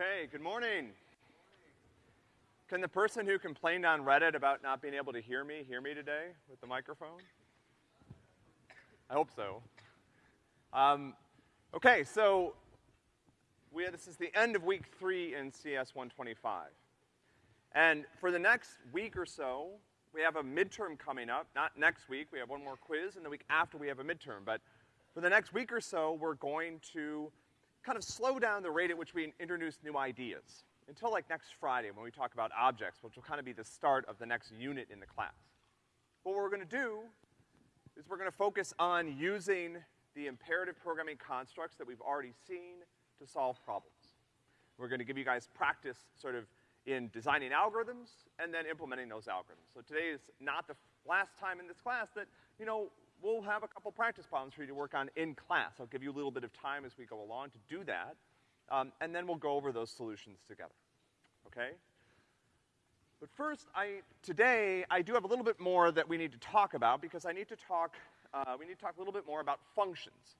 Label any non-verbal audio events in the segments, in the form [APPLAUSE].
Okay, good morning. Can the person who complained on Reddit about not being able to hear me, hear me today with the microphone? I hope so. Um, okay, so we, this is the end of week three in CS 125. And for the next week or so, we have a midterm coming up. Not next week, we have one more quiz, and the week after we have a midterm. But for the next week or so, we're going to kind of slow down the rate at which we introduce new ideas until like next Friday when we talk about objects, which will kind of be the start of the next unit in the class. What we're gonna do is we're gonna focus on using the imperative programming constructs that we've already seen to solve problems. We're gonna give you guys practice sort of in designing algorithms and then implementing those algorithms. So today is not the last time in this class that, you know, we'll have a couple practice problems for you to work on in class. I'll give you a little bit of time as we go along to do that. Um, and then we'll go over those solutions together. Okay? But first, I, today, I do have a little bit more that we need to talk about because I need to talk, uh, we need to talk a little bit more about functions.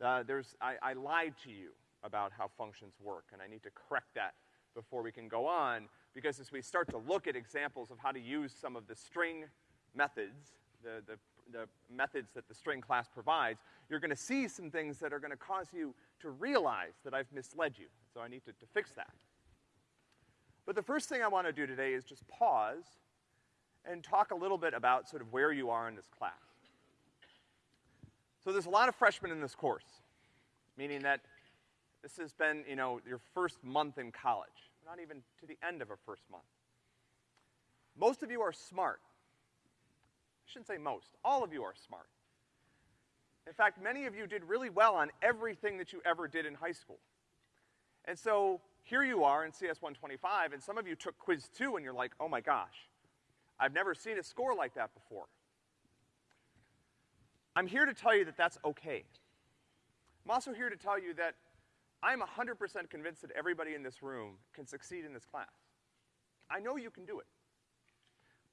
Uh, there's, I, I lied to you about how functions work, and I need to correct that before we can go on, because as we start to look at examples of how to use some of the string methods, the, the the methods that the string class provides, you're gonna see some things that are gonna cause you to realize that I've misled you. So I need to, to fix that. But the first thing I wanna do today is just pause and talk a little bit about sort of where you are in this class. So there's a lot of freshmen in this course, meaning that this has been, you know, your first month in college, not even to the end of a first month. Most of you are smart. I shouldn't say most. All of you are smart. In fact, many of you did really well on everything that you ever did in high school. And so, here you are in CS 125, and some of you took quiz two and you're like, oh my gosh, I've never seen a score like that before. I'm here to tell you that that's okay. I'm also here to tell you that I'm 100% convinced that everybody in this room can succeed in this class. I know you can do it.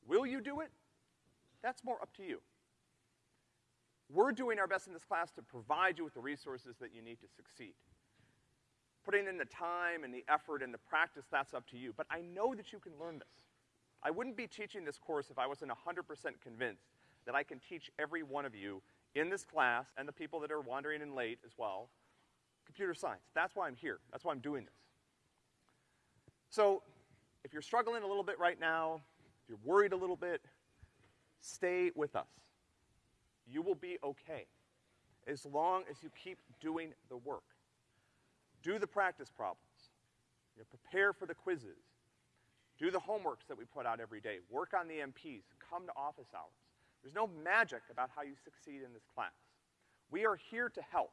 Will you do it? That's more up to you. We're doing our best in this class to provide you with the resources that you need to succeed. Putting in the time and the effort and the practice, that's up to you. But I know that you can learn this. I wouldn't be teaching this course if I wasn't 100% convinced that I can teach every one of you in this class, and the people that are wandering in late as well, computer science. That's why I'm here. That's why I'm doing this. So, if you're struggling a little bit right now, if you're worried a little bit, Stay with us. You will be okay as long as you keep doing the work. Do the practice problems. You know, prepare for the quizzes. Do the homeworks that we put out every day. Work on the MPs. Come to office hours. There's no magic about how you succeed in this class. We are here to help.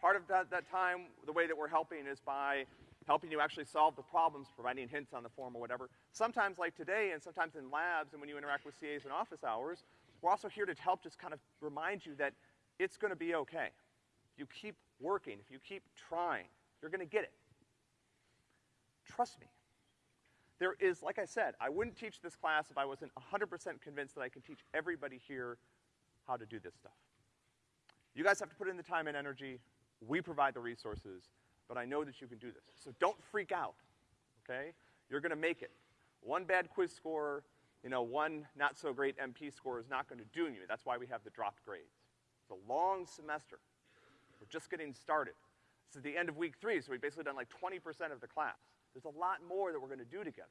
Part of that, that time, the way that we're helping is by helping you actually solve the problems, providing hints on the form or whatever. Sometimes like today and sometimes in labs and when you interact with CAs in office hours, we're also here to help just kind of remind you that it's gonna be okay. If you keep working, if you keep trying, you're gonna get it. Trust me. There is, like I said, I wouldn't teach this class if I wasn't 100% convinced that I can teach everybody here how to do this stuff. You guys have to put in the time and energy. We provide the resources but I know that you can do this. So don't freak out, okay? You're gonna make it. One bad quiz score, you know, one not so great MP score is not gonna do you. That's why we have the dropped grades. It's a long semester. We're just getting started. This is the end of week three, so we've basically done like 20% of the class. There's a lot more that we're gonna do together.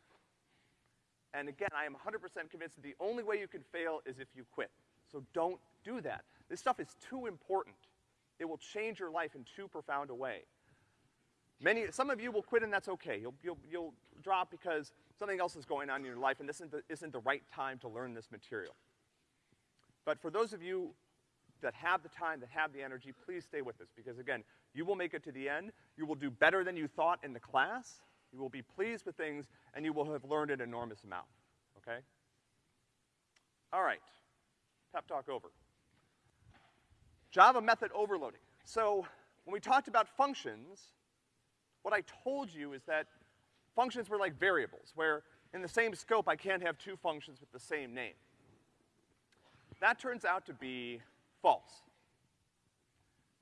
And again, I am 100% convinced that the only way you can fail is if you quit. So don't do that. This stuff is too important. It will change your life in too profound a way. Many, some of you will quit and that's okay. You'll, you'll, you'll drop because something else is going on in your life and this isn't the, isn't the right time to learn this material. But for those of you that have the time, that have the energy, please stay with us because again, you will make it to the end. You will do better than you thought in the class. You will be pleased with things and you will have learned an enormous amount, okay? All right, pep talk over. Java method overloading. So when we talked about functions, what I told you is that functions were like variables, where in the same scope I can't have two functions with the same name. That turns out to be false.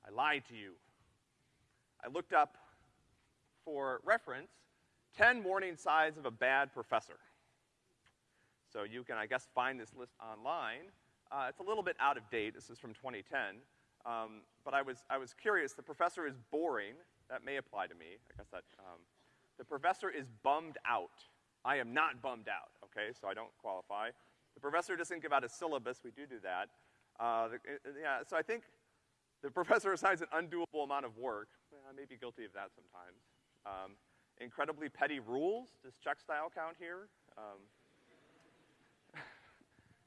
I lied to you. I looked up for reference, 10 warning signs of a bad professor. So you can, I guess, find this list online. Uh, it's a little bit out of date. This is from 2010. Um, but I was, I was curious. The professor is boring. That may apply to me. I guess that, um, the professor is bummed out. I am not bummed out, okay? So I don't qualify. The professor doesn't give out a syllabus. We do do that. Uh, the, uh, yeah, so I think the [LAUGHS] professor assigns an undoable amount of work. I may be guilty of that sometimes. Um, incredibly petty rules. Does check style count here? Um, [LAUGHS]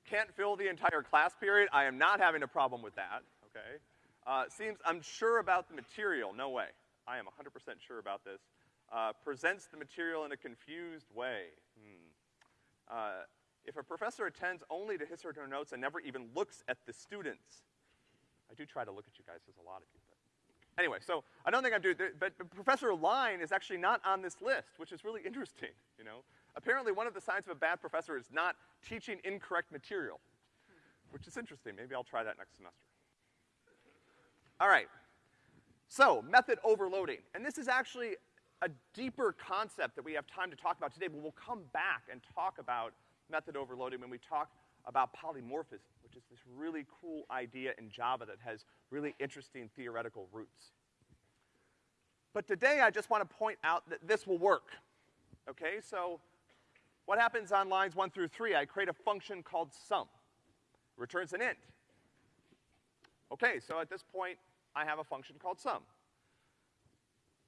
can't fill the entire class period. I am not having a problem with that, okay? Uh, seems I'm sure about the material. No way. I am 100% sure about this. Uh, presents the material in a confused way. Hmm. Uh, if a professor attends only to his or her notes and never even looks at the students, I do try to look at you guys, there's a lot of you, but. Anyway, so I don't think I'm doing, but Professor Line is actually not on this list, which is really interesting, you know? Apparently one of the signs of a bad professor is not teaching incorrect material, which is interesting. Maybe I'll try that next semester. All right. So, method overloading. And this is actually a deeper concept that we have time to talk about today, but we'll come back and talk about method overloading when we talk about polymorphism, which is this really cool idea in Java that has really interesting theoretical roots. But today I just want to point out that this will work. Okay, so what happens on lines one through three? I create a function called sum. Returns an int. Okay, so at this point, I have a function called sum.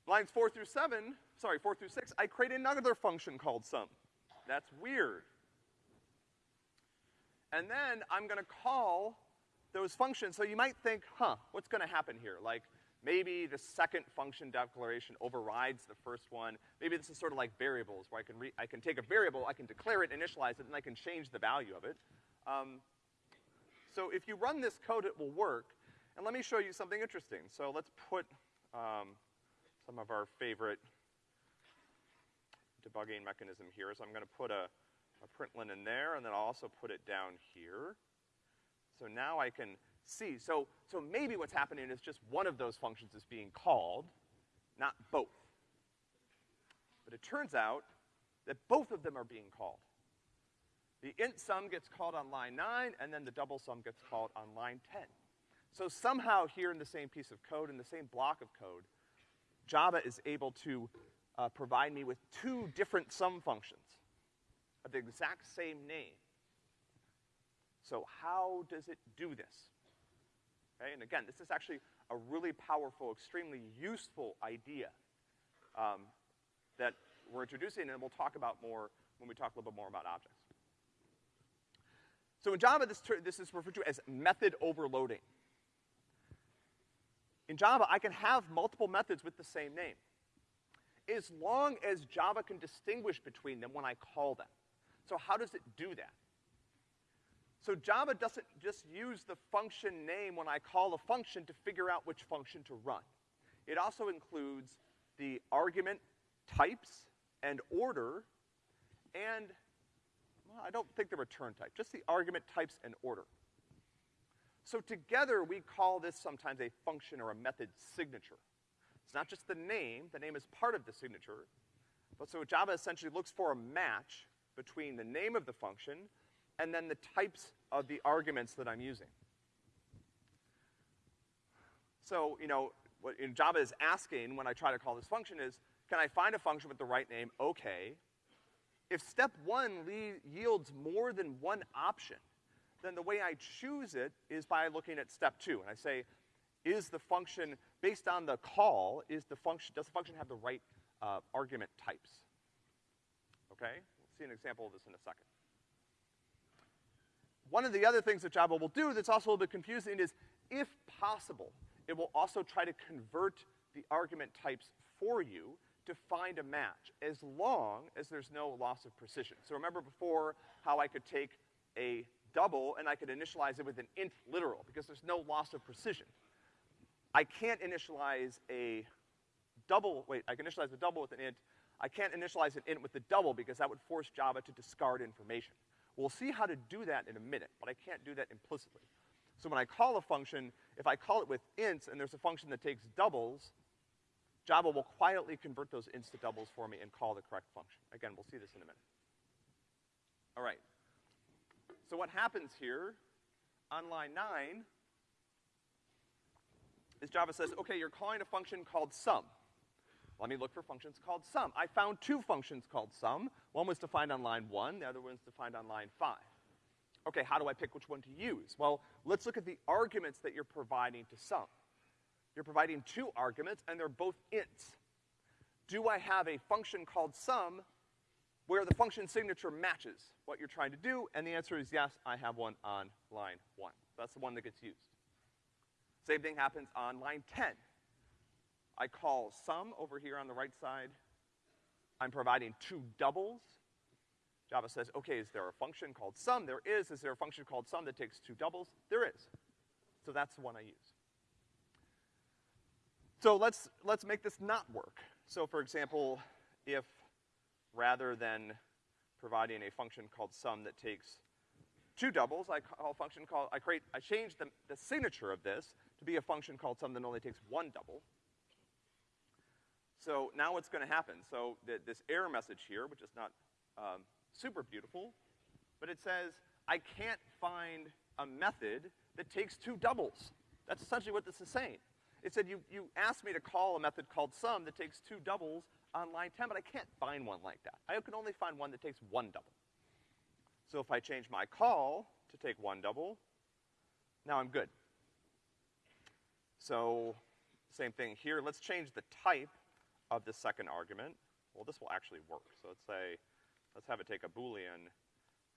Lines four through seven, sorry, four through six, I create another function called sum. That's weird. And then I'm gonna call those functions. So you might think, huh, what's gonna happen here? Like, Maybe the second function declaration overrides the first one. Maybe this is sort of like variables, where I can, re I can take a variable, I can declare it, initialize it, and I can change the value of it. Um, so if you run this code, it will work. And let me show you something interesting. So let's put um, some of our favorite debugging mechanism here. So I'm gonna put a, a println in there, and then I'll also put it down here. So now I can see. So, so maybe what's happening is just one of those functions is being called, not both. But it turns out that both of them are being called. The int sum gets called on line nine, and then the double sum gets called on line 10. So somehow here in the same piece of code, in the same block of code, Java is able to uh, provide me with two different sum functions of the exact same name. So how does it do this? Okay? And again, this is actually a really powerful, extremely useful idea um, that we're introducing, and we'll talk about more when we talk a little bit more about objects. So in Java, this, this is referred to as method overloading. In Java, I can have multiple methods with the same name, as long as Java can distinguish between them when I call them. So how does it do that? So Java doesn't just use the function name when I call a function to figure out which function to run. It also includes the argument types and order and, well, I don't think the return type, just the argument types and order. So together we call this sometimes a function or a method signature. It's not just the name, the name is part of the signature, but so Java essentially looks for a match between the name of the function and then the types of the arguments that I'm using. So, you know, what in Java is asking when I try to call this function is, can I find a function with the right name? Okay. If step one yields more than one option, then the way I choose it is by looking at step two. And I say, is the function, based on the call, is the function, does the function have the right uh, argument types? Okay? We'll see an example of this in a second. One of the other things that Java will do that's also a little bit confusing is, if possible, it will also try to convert the argument types for you to find a match, as long as there's no loss of precision. So remember before how I could take a double and I could initialize it with an int literal, because there's no loss of precision. I can't initialize a double, wait, I can initialize a double with an int. I can't initialize an int with the double because that would force Java to discard information. We'll see how to do that in a minute, but I can't do that implicitly. So when I call a function, if I call it with ints and there's a function that takes doubles, Java will quietly convert those ints to doubles for me and call the correct function. Again, we'll see this in a minute. All right. So what happens here on line nine is Java says, okay, you're calling a function called sum. Let me look for functions called sum. I found two functions called sum. One was defined on line one, the other one's defined on line five. Okay, how do I pick which one to use? Well, let's look at the arguments that you're providing to sum. You're providing two arguments, and they're both ints. Do I have a function called sum where the function signature matches what you're trying to do? And the answer is yes, I have one on line one. That's the one that gets used. Same thing happens on line 10. I call sum over here on the right side. I'm providing two doubles. Java says, okay, is there a function called sum? There is. Is there a function called sum that takes two doubles? There is. So that's the one I use. So let's, let's make this not work. So for example, if rather than providing a function called sum that takes two doubles, I call a function called, I create, I change the, the signature of this to be a function called sum that only takes one double. So now what's gonna happen? So th this error message here, which is not um, super beautiful, but it says, I can't find a method that takes two doubles. That's essentially what this is saying. It said, you, you asked me to call a method called sum that takes two doubles on line 10, but I can't find one like that. I can only find one that takes one double. So if I change my call to take one double, now I'm good. So, same thing here. Let's change the type of the second argument. Well, this will actually work. So let's say, let's have it take a Boolean,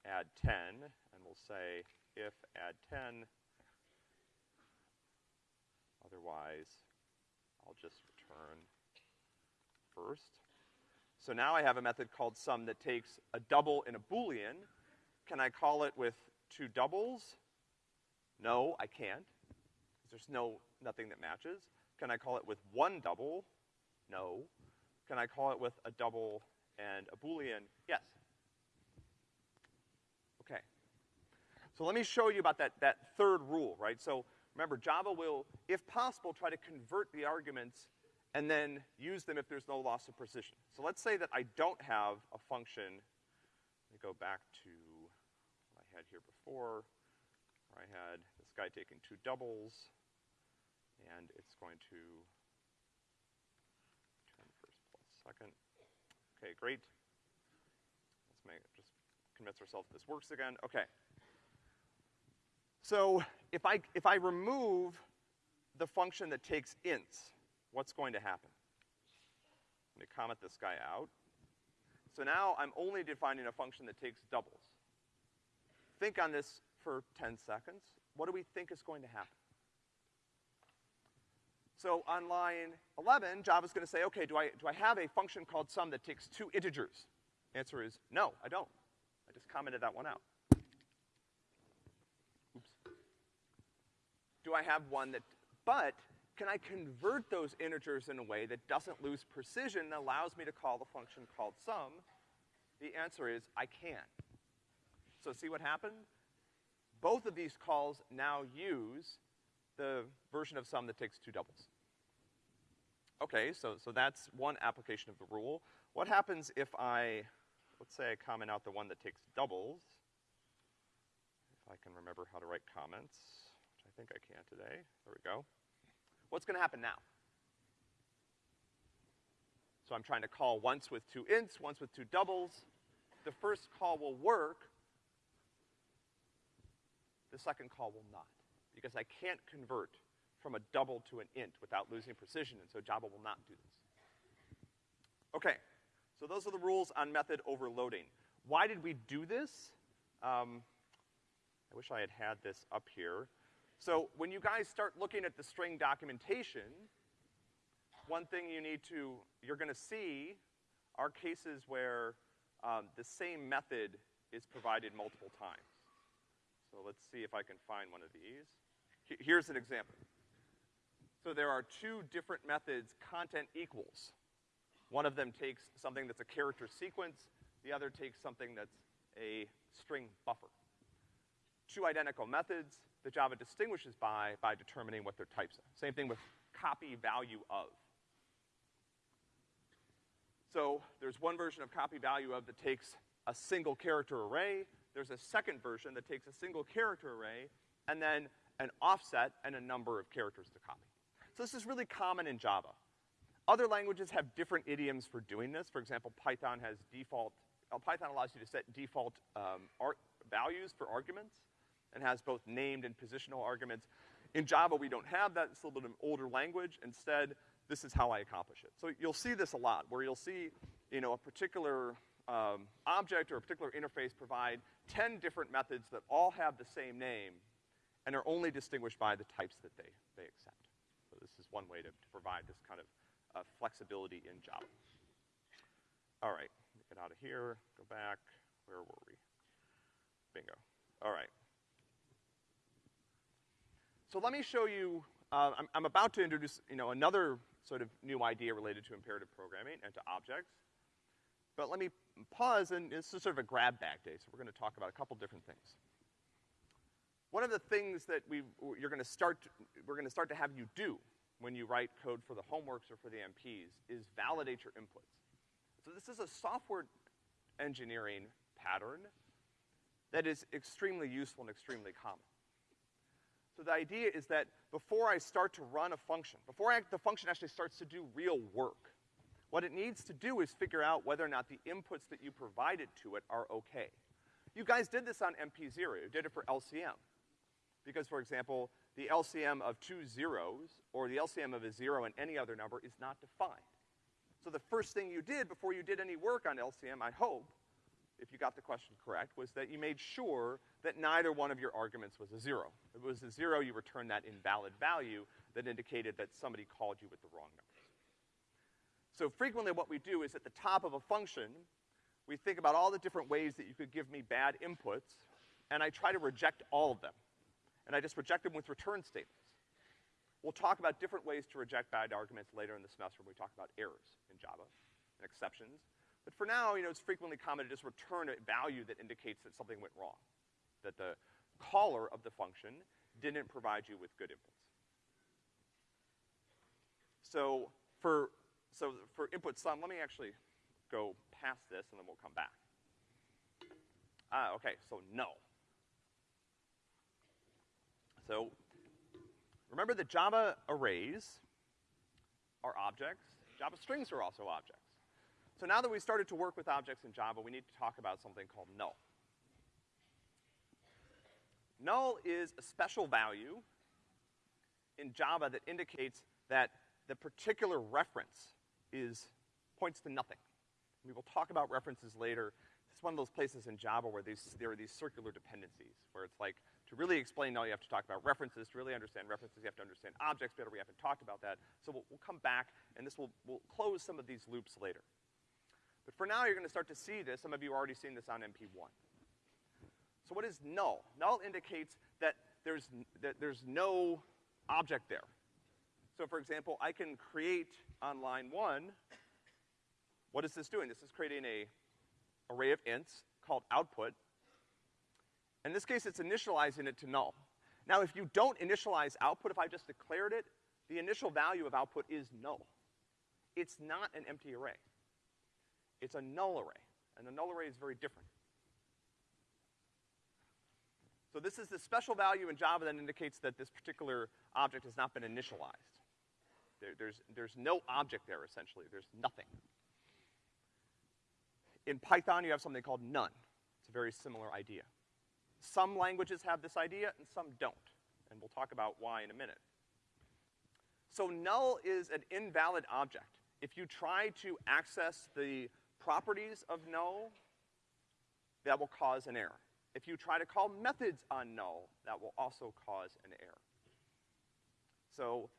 add 10, and we'll say if add 10, otherwise I'll just return first. So now I have a method called sum that takes a double in a Boolean. Can I call it with two doubles? No, I can't. There's no, nothing that matches. Can I call it with one double? No. Can I call it with a double and a Boolean? Yes. Okay. So let me show you about that, that third rule, right? So remember, Java will, if possible, try to convert the arguments and then use them if there's no loss of precision. So let's say that I don't have a function. Let me go back to what I had here before, where I had this guy taking two doubles, and it's going to turn first plus second. Okay, great. Let's make just convince ourselves this works again. Okay. So if I if I remove the function that takes ints, what's going to happen? Let me comment this guy out. So now I'm only defining a function that takes doubles. Think on this for 10 seconds. What do we think is going to happen? So on line 11, Java's gonna say, okay, do I, do I have a function called sum that takes two integers? Answer is no, I don't. I just commented that one out. Oops. Do I have one that, but can I convert those integers in a way that doesn't lose precision and allows me to call the function called sum? The answer is I can. So see what happened? Both of these calls now use the version of sum that takes two doubles. Okay, so, so that's one application of the rule. What happens if I, let's say I comment out the one that takes doubles, if I can remember how to write comments, which I think I can today. There we go. What's gonna happen now? So I'm trying to call once with two ints, once with two doubles. The first call will work. The second call will not because I can't convert from a double to an int without losing precision, and so Java will not do this. Okay, so those are the rules on method overloading. Why did we do this? Um, I wish I had had this up here. So when you guys start looking at the string documentation, one thing you need to, you're gonna see are cases where um, the same method is provided multiple times. So let's see if I can find one of these. Here's an example. So there are two different methods, content equals. One of them takes something that's a character sequence, the other takes something that's a string buffer. Two identical methods that Java distinguishes by, by determining what their types are. Same thing with copy value of. So there's one version of copy value of that takes a single character array. There's a second version that takes a single character array and then an offset and a number of characters to copy. So this is really common in Java. Other languages have different idioms for doing this. For example, Python has default, Python allows you to set default, um, values for arguments and has both named and positional arguments. In Java, we don't have that. It's a little bit of an older language. Instead, this is how I accomplish it. So you'll see this a lot, where you'll see, you know, a particular um, object or a particular interface provide 10 different methods that all have the same name and are only distinguished by the types that they, they accept. So this is one way to, to provide this kind of uh, flexibility in Java. All right, get out of here, go back. Where were we? Bingo. All right. So let me show you, uh, I'm, I'm about to introduce, you know, another sort of new idea related to imperative programming and to objects. But let me pause, and this is sort of a grab bag day, so we're gonna talk about a couple different things. One of the things that we, you're gonna start, we're gonna start to have you do when you write code for the homeworks or for the MPs is validate your inputs. So this is a software engineering pattern that is extremely useful and extremely common. So the idea is that before I start to run a function, before I, the function actually starts to do real work, what it needs to do is figure out whether or not the inputs that you provided to it are okay. You guys did this on MP0. You did it for LCM. Because, for example, the LCM of two zeros, or the LCM of a zero and any other number is not defined. So the first thing you did before you did any work on LCM, I hope, if you got the question correct, was that you made sure that neither one of your arguments was a zero. If it was a zero, you returned that invalid value that indicated that somebody called you with the wrong numbers. So frequently what we do is at the top of a function, we think about all the different ways that you could give me bad inputs, and I try to reject all of them. And I just reject them with return statements. We'll talk about different ways to reject bad arguments later in the semester when we talk about errors in Java and exceptions. But for now, you know, it's frequently common to just return a value that indicates that something went wrong, that the caller of the function didn't provide you with good inputs. So for, so for input sum, let me actually go past this and then we'll come back. Ah, okay, so no. So remember that Java arrays are objects. Java strings are also objects. So now that we've started to work with objects in Java, we need to talk about something called null. Null is a special value in Java that indicates that the particular reference is, points to nothing. We will talk about references later. It's one of those places in Java where these, there are these circular dependencies, where it's like, to really explain null, you have to talk about references. To really understand references, you have to understand objects better. We haven't talked about that. So we'll, we'll come back, and this will, will close some of these loops later. But for now, you're gonna start to see this. Some of you are already seeing this on MP1. So what is null? Null indicates that there's, that there's no object there. So for example, I can create on line one, what is this doing? This is creating a array of ints called output. In this case, it's initializing it to null. Now, if you don't initialize output, if I just declared it, the initial value of output is null. It's not an empty array. It's a null array, and the null array is very different. So this is the special value in Java that indicates that this particular object has not been initialized. There, there's, there's no object there, essentially. There's nothing. In Python, you have something called none. It's a very similar idea. Some languages have this idea and some don't. And we'll talk about why in a minute. So null is an invalid object. If you try to access the properties of null, that will cause an error. If you try to call methods on null, that will also cause an error. So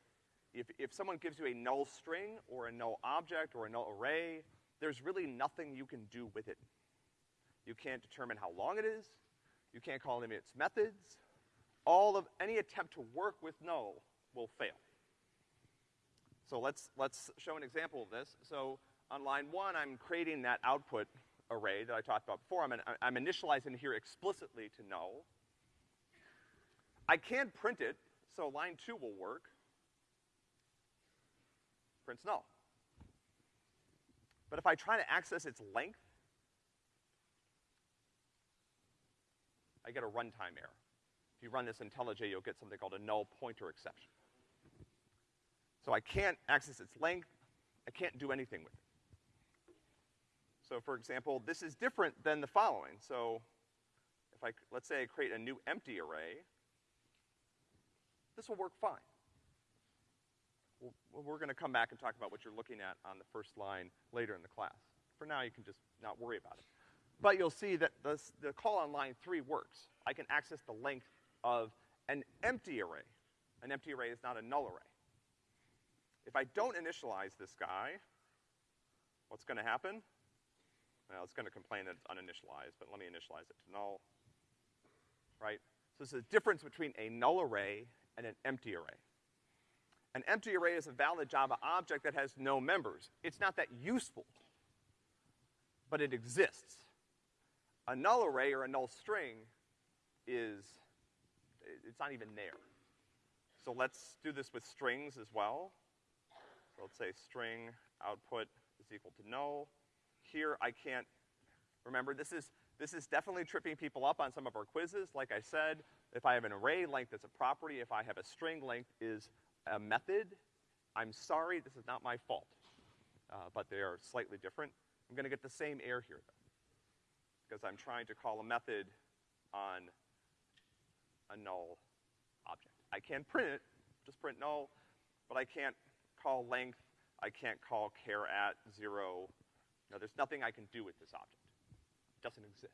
if, if someone gives you a null string or a null object or a null array, there's really nothing you can do with it. You can't determine how long it is. You can't call any of its methods. All of, any attempt to work with null will fail. So let's, let's show an example of this. So on line one, I'm creating that output array that I talked about before. I'm, I'm initializing here explicitly to null. I can print it, so line two will work. Prints null. But if I try to access its length, I get a runtime error. If you run this IntelliJ, you'll get something called a null pointer exception. So I can't access its length, I can't do anything with it. So for example, this is different than the following. So if I, let's say I create a new empty array, this will work fine. We'll, we're gonna come back and talk about what you're looking at on the first line later in the class. For now, you can just not worry about it. But you'll see that this, the call on line three works. I can access the length of an empty array. An empty array is not a null array. If I don't initialize this guy, what's gonna happen? Well, it's gonna complain that it's uninitialized, but let me initialize it to null. Right? So this is a difference between a null array and an empty array. An empty array is a valid Java object that has no members. It's not that useful, but it exists. A null array or a null string is, it's not even there. So let's do this with strings as well. So let's say string output is equal to null. Here I can't, remember this is, this is definitely tripping people up on some of our quizzes. Like I said, if I have an array length that's a property, if I have a string length is a method, I'm sorry, this is not my fault. Uh, but they are slightly different. I'm gonna get the same error here though. Because I'm trying to call a method on a null object. I can print it, just print null, but I can't call length, I can't call care at zero. No, there's nothing I can do with this object. It doesn't exist.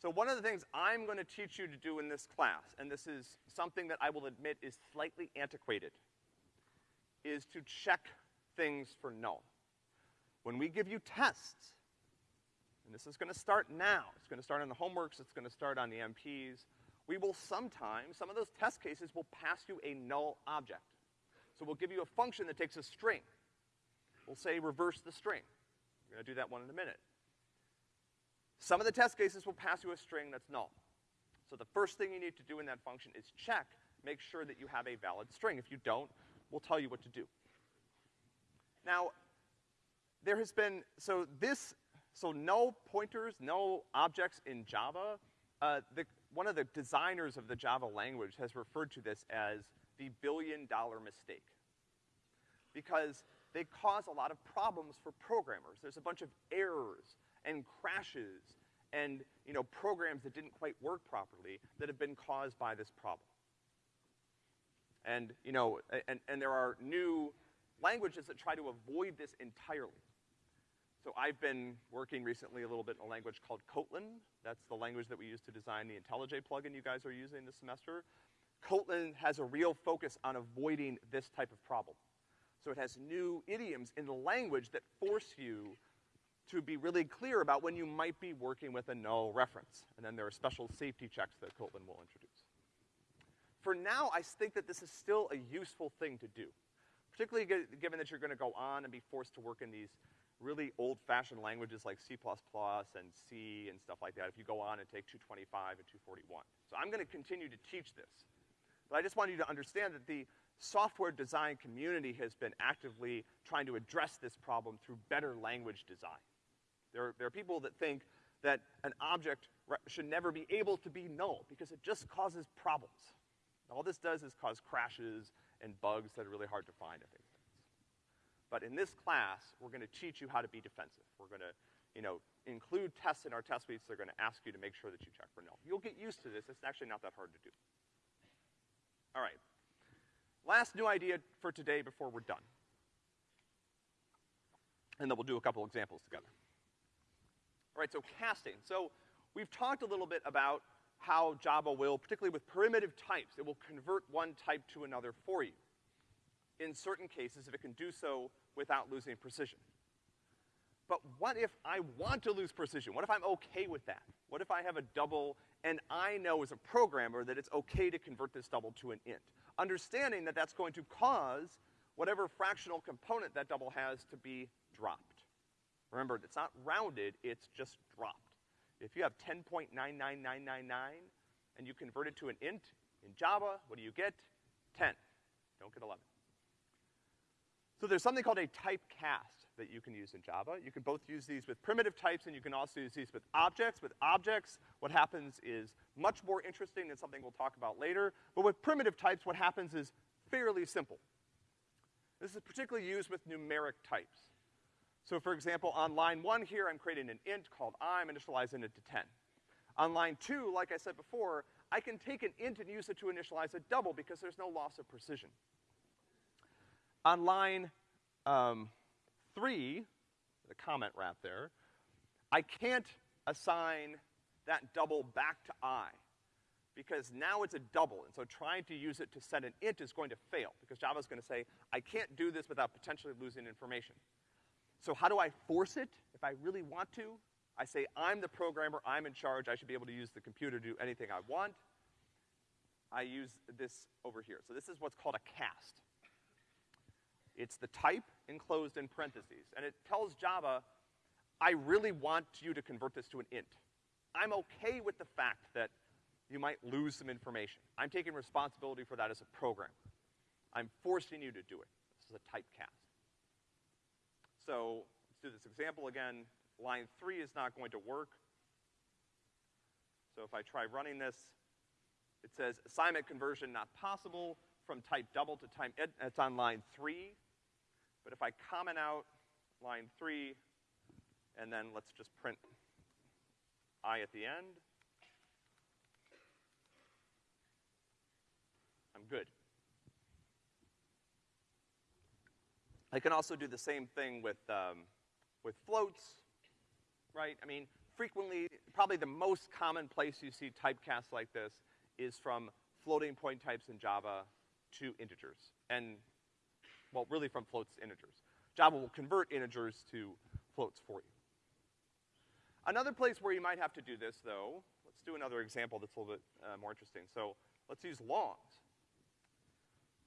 So one of the things I'm gonna teach you to do in this class, and this is something that I will admit is slightly antiquated, is to check things for null. When we give you tests, and this is gonna start now, it's gonna start on the homeworks, it's gonna start on the MPs, we will sometimes, some of those test cases will pass you a null object. So we'll give you a function that takes a string. We'll say reverse the string. We're gonna do that one in a minute. Some of the test cases will pass you a string that's null. So the first thing you need to do in that function is check, make sure that you have a valid string. If you don't, we'll tell you what to do. Now, there has been, so this, so no pointers, no objects in Java, uh, the, one of the designers of the Java language has referred to this as the billion dollar mistake. Because they cause a lot of problems for programmers. There's a bunch of errors and crashes and, you know, programs that didn't quite work properly that have been caused by this problem. And, you know, and, and there are new languages that try to avoid this entirely. So I've been working recently a little bit in a language called Kotlin. That's the language that we use to design the IntelliJ plugin you guys are using this semester. Kotlin has a real focus on avoiding this type of problem. So it has new idioms in the language that force you to be really clear about when you might be working with a null reference. And then there are special safety checks that Kotlin will introduce. For now, I think that this is still a useful thing to do, particularly given that you're gonna go on and be forced to work in these really old-fashioned languages like C++ and C and stuff like that if you go on and take 225 and 241. So I'm gonna continue to teach this. But I just want you to understand that the software design community has been actively trying to address this problem through better language design. There are, there are people that think that an object should never be able to be null because it just causes problems. All this does is cause crashes and bugs that are really hard to find and things. But in this class, we're gonna teach you how to be defensive. We're gonna, you know, include tests in our test suites. They're gonna ask you to make sure that you check for null. You'll get used to this. It's actually not that hard to do. All right. Last new idea for today before we're done. And then we'll do a couple examples together. All right, so casting. So we've talked a little bit about how Java will, particularly with primitive types, it will convert one type to another for you. In certain cases, if it can do so without losing precision. But what if I want to lose precision? What if I'm okay with that? What if I have a double and I know as a programmer that it's okay to convert this double to an int? Understanding that that's going to cause whatever fractional component that double has to be dropped. Remember, it's not rounded, it's just dropped. If you have 10.99999 and you convert it to an int in Java, what do you get? 10. Don't get 11. So there's something called a typecast that you can use in Java. You can both use these with primitive types and you can also use these with objects. With objects, what happens is much more interesting and something we'll talk about later. But with primitive types, what happens is fairly simple. This is particularly used with numeric types. So for example, on line one here, I'm creating an int called i, I'm initializing it to 10. On line two, like I said before, I can take an int and use it to initialize a double because there's no loss of precision. On line, um, three, the comment wrap there, I can't assign that double back to i because now it's a double, and so trying to use it to set an int is going to fail because Java's gonna say, I can't do this without potentially losing information. So how do I force it if I really want to? I say, I'm the programmer, I'm in charge, I should be able to use the computer to do anything I want. I use this over here. So this is what's called a cast. It's the type enclosed in parentheses, and it tells Java, I really want you to convert this to an int. I'm okay with the fact that you might lose some information. I'm taking responsibility for that as a programmer. I'm forcing you to do it. This is a typecast. So, let's do this example again. Line three is not going to work. So if I try running this, it says assignment conversion not possible from type double to type, it's on line three. But if I comment out line three, and then let's just print i at the end, I'm good. I can also do the same thing with, um, with floats, right? I mean, frequently, probably the most common place you see typecasts like this is from floating point types in Java to integers. And, well, really from floats to integers. Java will convert integers to floats for you. Another place where you might have to do this, though, let's do another example that's a little bit uh, more interesting. So let's use longs.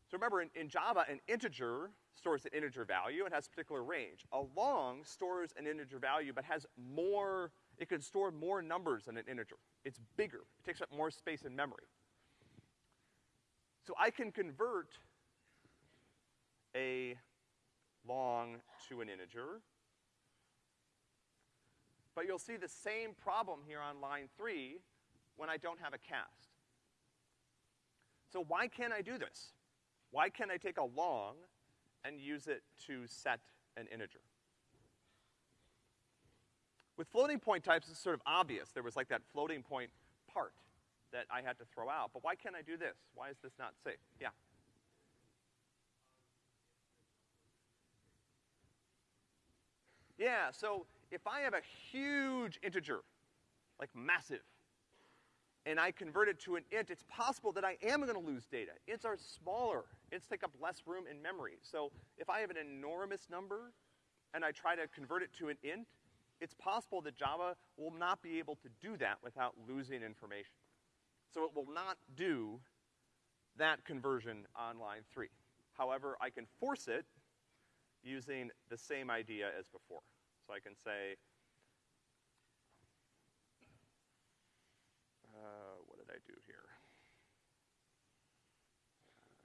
So remember, in, in, Java, an integer stores an integer value and has a particular range. A long stores an integer value but has more, it can store more numbers than an integer. It's bigger. It takes up more space in memory. So I can convert a long to an integer. But you'll see the same problem here on line three when I don't have a cast. So why can't I do this? Why can't I take a long and use it to set an integer? With floating point types, it's sort of obvious. There was like that floating point part that I had to throw out. But why can't I do this? Why is this not safe? Yeah. Yeah, so if I have a huge integer, like massive, and I convert it to an int, it's possible that I am gonna lose data. Ints are smaller. Ints take up less room in memory. So if I have an enormous number and I try to convert it to an int, it's possible that Java will not be able to do that without losing information. So it will not do that conversion on line three. However, I can force it using the same idea as before. So I can say, Uh, what did I do here? Uh,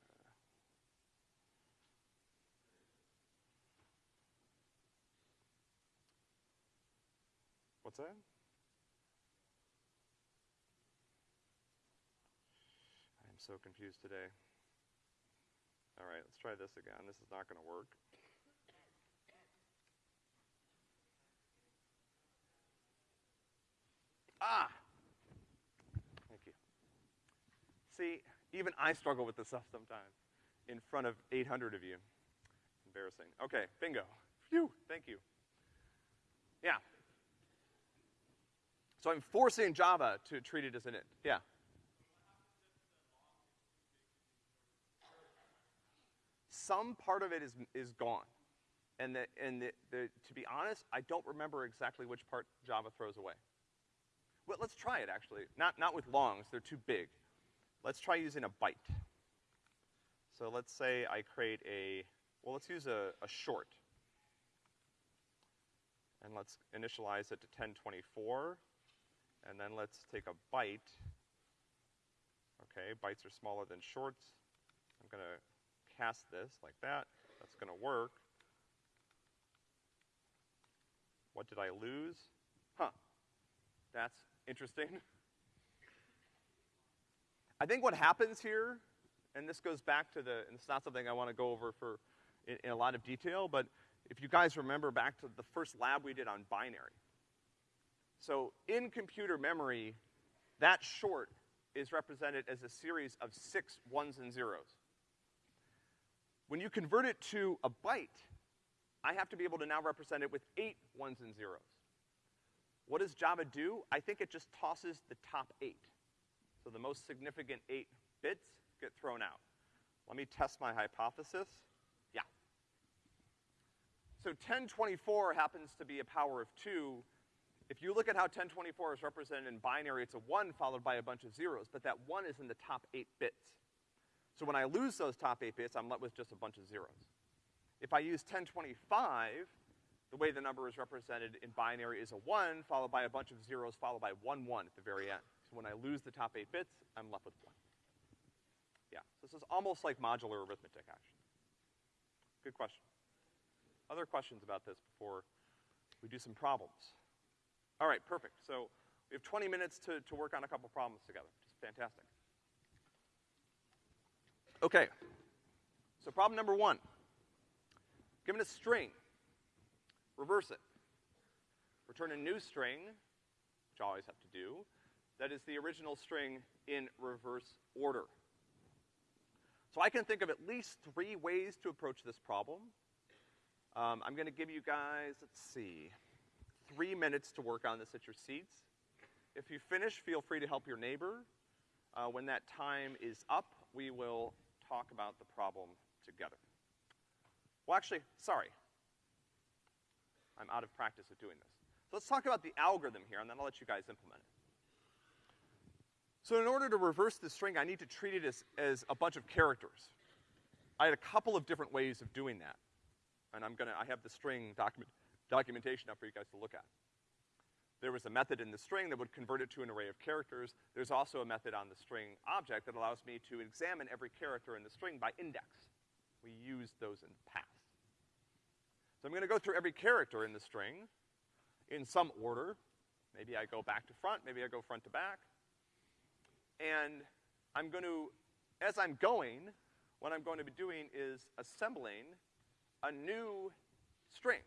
what's that? I'm so confused today. All right, let's try this again. This is not going to work. Ah! See, even I struggle with this stuff sometimes in front of 800 of you. Embarrassing. Okay, bingo. Phew, thank you. Yeah. So I'm forcing Java to treat it as an int. Yeah. Some part of it is, is gone. And, the, and the, the, to be honest, I don't remember exactly which part Java throws away. Well, let's try it actually. Not, not with longs, they're too big. Let's try using a byte. So let's say I create a, well, let's use a, a short. And let's initialize it to 1024. And then let's take a byte. Okay, bytes are smaller than shorts. I'm gonna cast this like that. That's gonna work. What did I lose? Huh. That's interesting. [LAUGHS] I think what happens here, and this goes back to the, and it's not something I wanna go over for, in, in a lot of detail, but if you guys remember back to the first lab we did on binary. So in computer memory, that short is represented as a series of six ones and zeros. When you convert it to a byte, I have to be able to now represent it with eight ones and zeros. What does Java do? I think it just tosses the top eight. So the most significant eight bits get thrown out. Let me test my hypothesis. Yeah. So 1024 happens to be a power of two. If you look at how 1024 is represented in binary, it's a one followed by a bunch of zeros, but that one is in the top eight bits. So when I lose those top eight bits, I'm left with just a bunch of zeros. If I use 1025, the way the number is represented in binary is a one followed by a bunch of zeros followed by one one at the very end. When I lose the top eight bits, I'm left with one. Yeah, so this is almost like modular arithmetic, actually. Good question. Other questions about this before we do some problems? All right, perfect. So we have 20 minutes to, to work on a couple problems together. Just fantastic. Okay. So problem number one. Given a string, reverse it. Return a new string, which I always have to do, that is the original string in reverse order. So I can think of at least three ways to approach this problem. Um, I'm gonna give you guys, let's see, three minutes to work on this at your seats. If you finish, feel free to help your neighbor. Uh, when that time is up, we will talk about the problem together. Well, actually, sorry. I'm out of practice at doing this. So let's talk about the algorithm here, and then I'll let you guys implement it. So in order to reverse this string, I need to treat it as, as a bunch of characters. I had a couple of different ways of doing that. And I'm gonna, I have the string document, documentation up for you guys to look at. There was a method in the string that would convert it to an array of characters. There's also a method on the string object that allows me to examine every character in the string by index. We used those in the past. So I'm gonna go through every character in the string in some order. Maybe I go back to front, maybe I go front to back. And I'm going to, as I'm going, what I'm going to be doing is assembling a new string.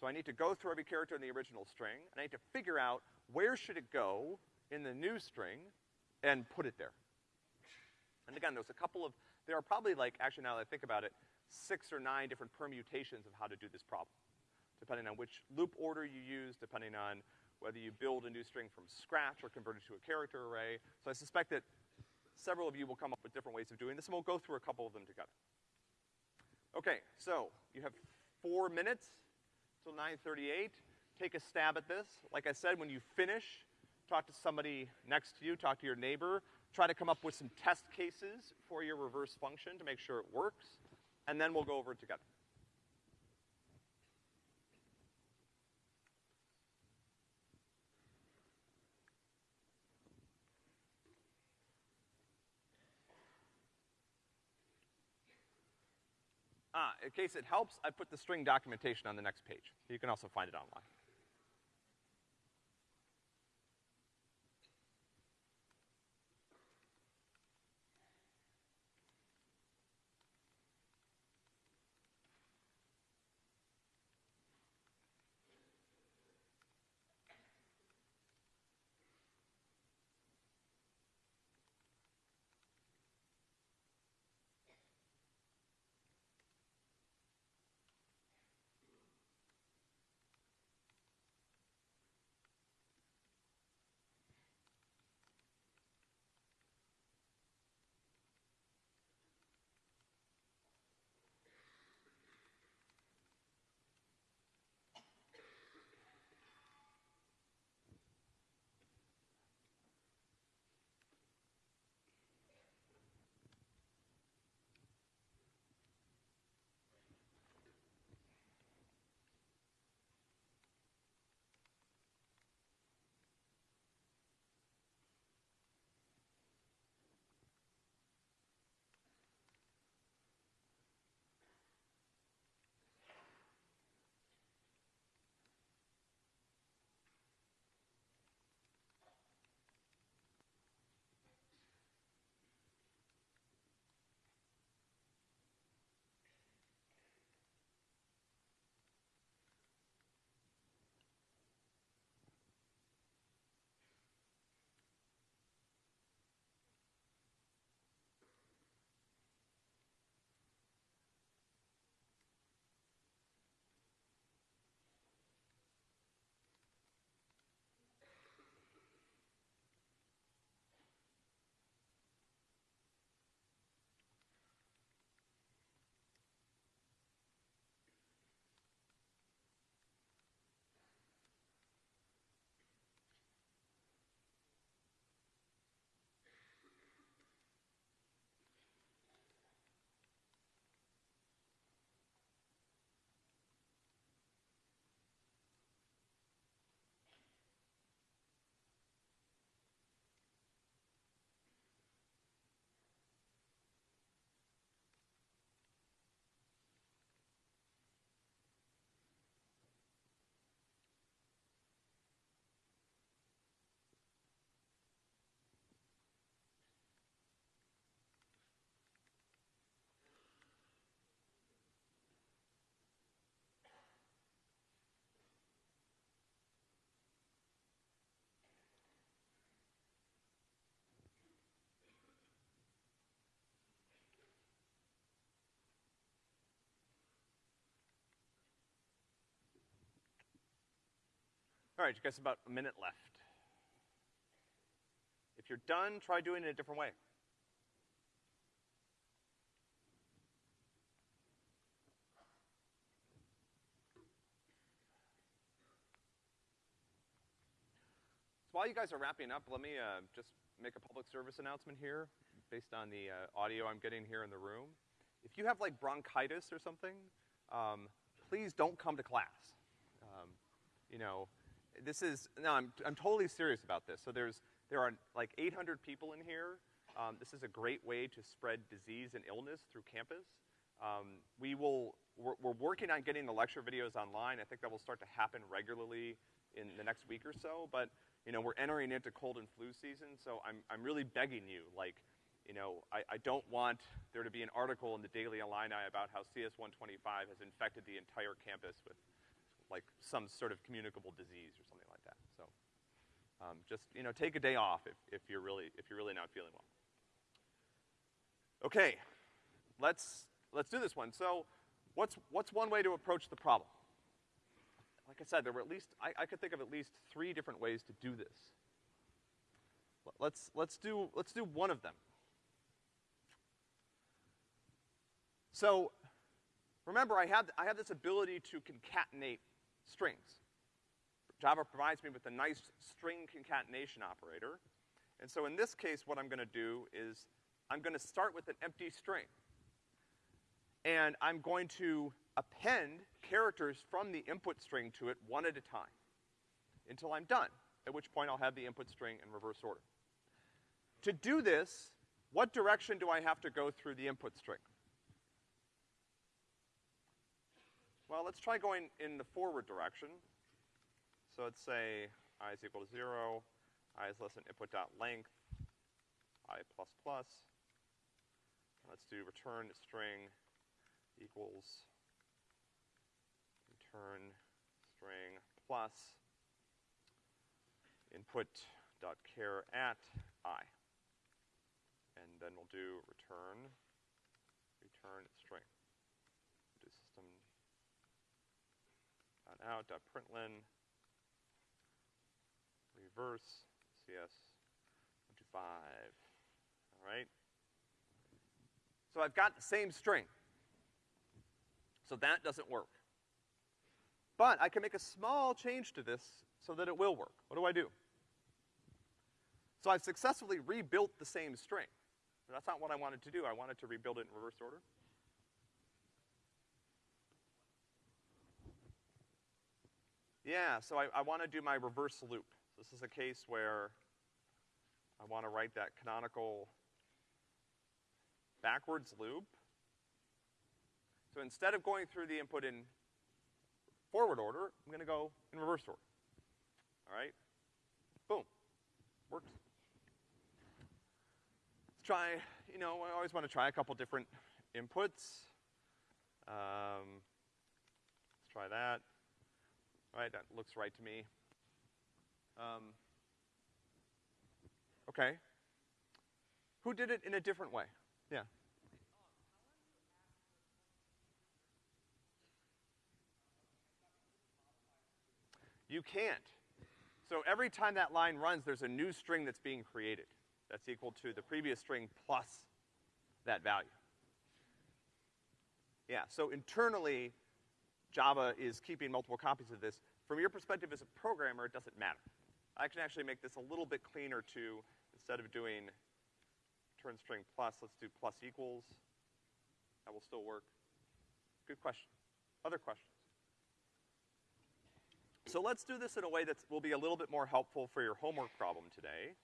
So I need to go through every character in the original string, and I need to figure out where should it go in the new string and put it there. And again, there's a couple of, there are probably like, actually now that I think about it, six or nine different permutations of how to do this problem. Depending on which loop order you use, depending on whether you build a new string from scratch or convert it to a character array. So I suspect that several of you will come up with different ways of doing this, and we'll go through a couple of them together. Okay, so you have four minutes till 9.38. Take a stab at this. Like I said, when you finish, talk to somebody next to you, talk to your neighbor, try to come up with some test cases for your reverse function to make sure it works, and then we'll go over it together. Ah, in case it helps, I put the string documentation on the next page. You can also find it online. All right, you guys have about a minute left. If you're done, try doing it a different way. So while you guys are wrapping up, let me uh, just make a public service announcement here based on the uh, audio I'm getting here in the room. If you have like bronchitis or something, um, please don't come to class. Um, you know, this is, no, I'm, I'm totally serious about this. So there's, there are like 800 people in here. Um, this is a great way to spread disease and illness through campus. Um, we will, we're, we're working on getting the lecture videos online. I think that will start to happen regularly in the next week or so, but you know, we're entering into cold and flu season, so I'm, I'm really begging you, like, you know, I, I don't want there to be an article in the Daily Illini about how CS125 has infected the entire campus with, like, some sort of communicable disease or something like that. So, um, just, you know, take a day off if, if you're really, if you're really not feeling well. Okay, let's, let's do this one. So, what's, what's one way to approach the problem? like I said, there were at least, I, I could think of at least three different ways to do this. Let's, let's do, let's do one of them. So, remember I have, I have this ability to concatenate strings. Java provides me with a nice string concatenation operator. And so in this case, what I'm gonna do is I'm gonna start with an empty string. And I'm going to append characters from the input string to it one at a time until I'm done, at which point I'll have the input string in reverse order. To do this, what direction do I have to go through the input string? Well, let's try going in the forward direction. So let's say i is equal to zero, i is less than input dot length, i plus plus. Let's do return string equals return string plus input dot char at i. And then we'll do return, return string. Do system out uh, dot println reverse cs one two five. All right. So I've got the same string. So that doesn't work. But I can make a small change to this so that it will work. What do I do? So I've successfully rebuilt the same string. But that's not what I wanted to do. I wanted to rebuild it in reverse order. Yeah, so I, I want to do my reverse loop. This is a case where I want to write that canonical backwards loop. So instead of going through the input in forward order, I'm gonna go in reverse order. All right? Boom. Works. Let's try, you know, I always wanna try a couple different inputs. Um, let's try that. All right, that looks right to me. Um, okay. Who did it in a different way? Yeah. You can't. So every time that line runs, there's a new string that's being created. That's equal to the previous string plus that value. Yeah, so internally, Java is keeping multiple copies of this. From your perspective as a programmer, it doesn't matter. I can actually make this a little bit cleaner too. Instead of doing turn string plus, let's do plus equals. That will still work. Good question. Other questions? So let's do this in a way that will be a little bit more helpful for your homework problem today.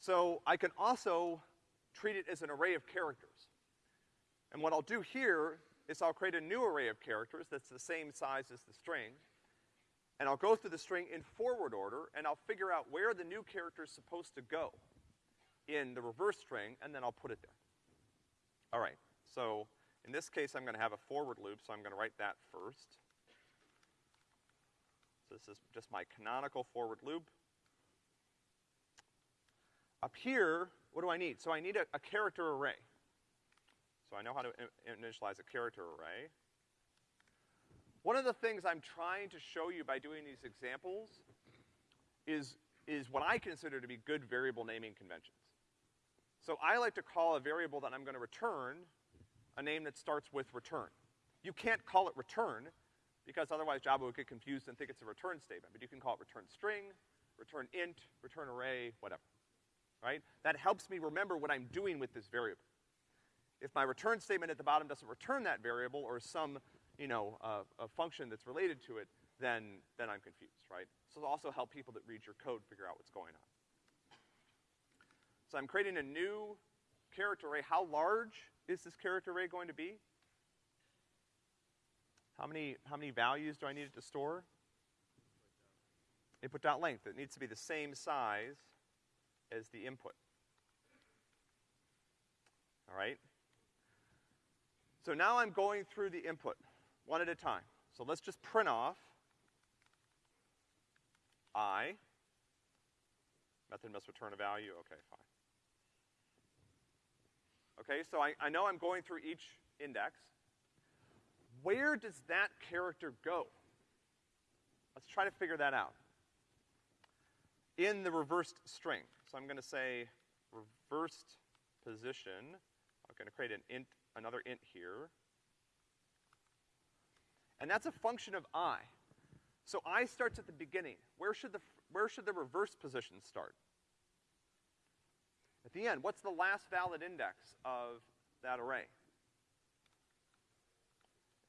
So I can also treat it as an array of characters. And what I'll do here is I'll create a new array of characters that's the same size as the string. And I'll go through the string in forward order, and I'll figure out where the new character is supposed to go in the reverse string, and then I'll put it there. All right, so in this case, I'm gonna have a forward loop, so I'm gonna write that first. So this is just my canonical forward loop. Up here, what do I need? So I need a, a character array. So I know how to initialize a character array. One of the things I'm trying to show you by doing these examples is, is what I consider to be good variable naming conventions. So I like to call a variable that I'm gonna return a name that starts with return. You can't call it return because otherwise Java would get confused and think it's a return statement, but you can call it return string, return int, return array, whatever, right? That helps me remember what I'm doing with this variable. If my return statement at the bottom doesn't return that variable or some, you know, uh, a function that's related to it, then, then I'm confused, right? So it'll also help people that read your code figure out what's going on. So I'm creating a new character array. How large is this character array going to be? How many, how many values do I need it to store? Input dot length. It needs to be the same size as the input. All right? So now I'm going through the input one at a time. So let's just print off I. Method must return a value. Okay, fine. Okay, so I, I know I'm going through each index. Where does that character go? Let's try to figure that out. In the reversed string. So I'm gonna say reversed position. I'm gonna create an int, another int here. And that's a function of i. So i starts at the beginning. Where should the, where should the reverse position start? At the end, what's the last valid index of that array?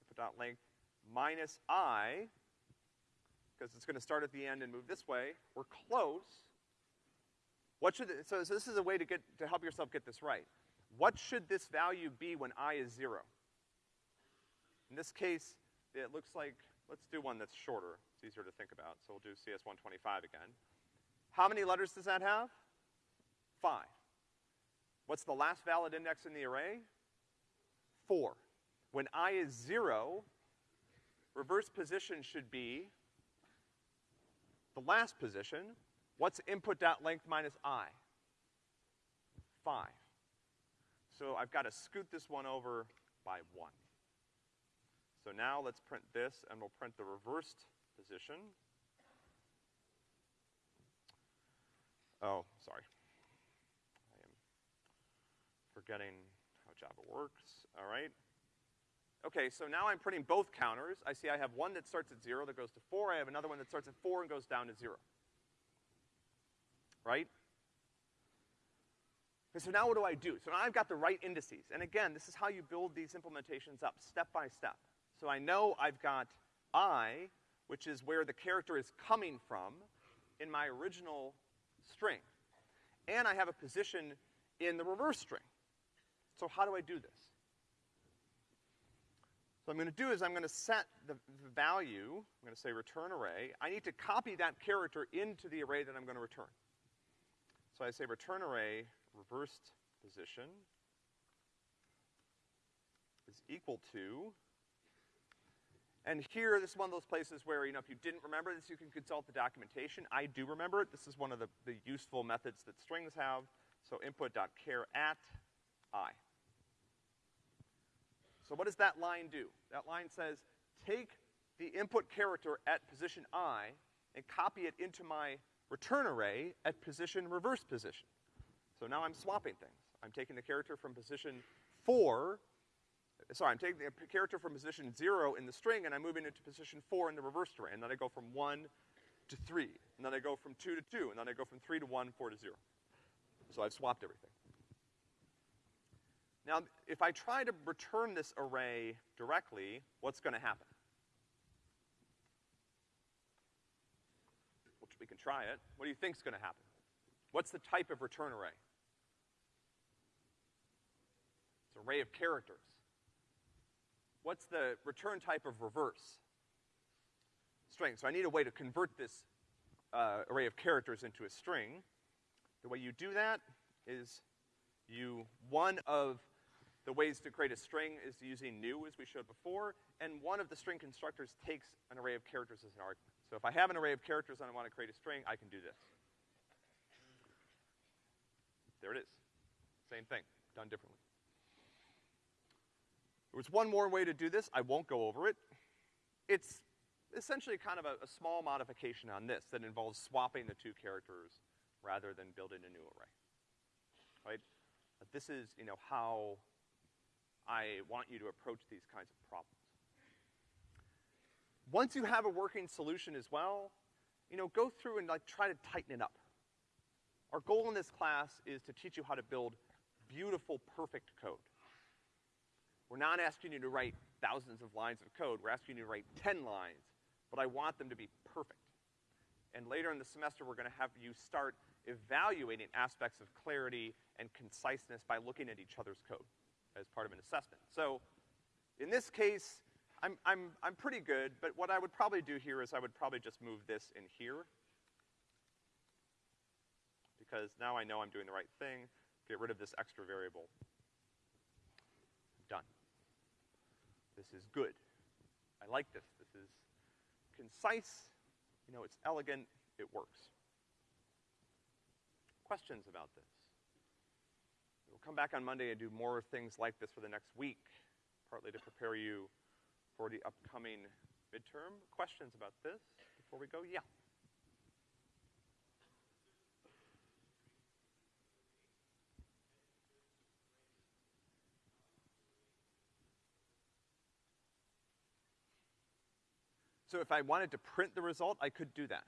Input dot length minus i, because it's gonna start at the end and move this way. We're close. What should, it, so, so this is a way to get, to help yourself get this right. What should this value be when i is zero? In this case, it looks like, let's do one that's shorter. It's easier to think about, so we'll do CS125 again. How many letters does that have? Five. What's the last valid index in the array? Four. When i is zero, reverse position should be the last position. What's input dot length minus i? Five. So I've got to scoot this one over by one. So now let's print this, and we'll print the reversed position. Oh, sorry I am forgetting how Java works, all right? Okay, so now I'm printing both counters. I see I have one that starts at zero that goes to four. I have another one that starts at four and goes down to zero. Right? Okay, so now what do I do? So now I've got the right indices. And again, this is how you build these implementations up, step by step. So I know I've got I, which is where the character is coming from in my original string. And I have a position in the reverse string. So how do I do this? So I'm gonna do is I'm gonna set the, the value, I'm gonna say return array. I need to copy that character into the array that I'm gonna return. So I say return array reversed position is equal to, and here, this is one of those places where, you know, if you didn't remember this, you can consult the documentation. I do remember it. This is one of the, the useful methods that strings have. So input.char at i. So what does that line do? That line says, take the input character at position i and copy it into my return array at position reverse position. So now I'm swapping things. I'm taking the character from position four, sorry, I'm taking the character from position zero in the string and I'm moving it to position four in the reverse array. And then I go from one to three. And then I go from two to two. And then I go from three to one, four to zero. So I've swapped everything. Now, if I try to return this array directly, what's gonna happen? Which we can try it. What do you think's gonna happen? What's the type of return array? It's an array of characters. What's the return type of reverse? String. So I need a way to convert this uh, array of characters into a string. The way you do that is you, one of the ways to create a string is using new, as we showed before, and one of the string constructors takes an array of characters as an argument. So if I have an array of characters and I want to create a string, I can do this. There it is. Same thing, done differently. There was one more way to do this. I won't go over it. it's essentially kind of a, a small modification on this that involves swapping the two characters rather than building a new array. Right? But this is, you know, how I want you to approach these kinds of problems. Once you have a working solution as well, you know, go through and like try to tighten it up. Our goal in this class is to teach you how to build beautiful, perfect code. We're not asking you to write thousands of lines of code. We're asking you to write 10 lines, but I want them to be perfect. And later in the semester, we're gonna have you start evaluating aspects of clarity and conciseness by looking at each other's code as part of an assessment. So, in this case, I'm, I'm, I'm pretty good, but what I would probably do here is I would probably just move this in here. Because now I know I'm doing the right thing. Get rid of this extra variable. Done. This is good. I like this. This is concise. You know, it's elegant. It works. Questions about this? We'll come back on Monday and do more things like this for the next week, partly to prepare you for the upcoming midterm. Questions about this before we go? Yeah. So if I wanted to print the result, I could do that,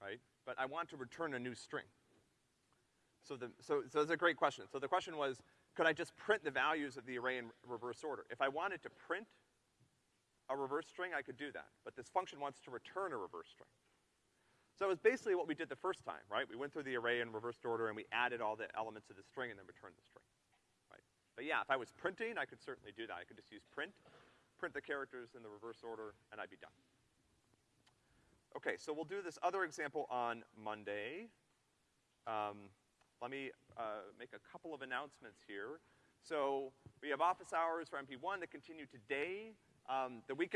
right? But I want to return a new string. So the, so, so that's a great question. So the question was, could I just print the values of the array in reverse order? If I wanted to print a reverse string, I could do that. But this function wants to return a reverse string. So it was basically what we did the first time, right? We went through the array in reversed order and we added all the elements of the string and then returned the string, right? But yeah, if I was printing, I could certainly do that. I could just use print, print the characters in the reverse order, and I'd be done. Okay, so we'll do this other example on Monday. Um, let me uh, make a couple of announcements here. So we have office hours for MP1 that continue today. Um, the week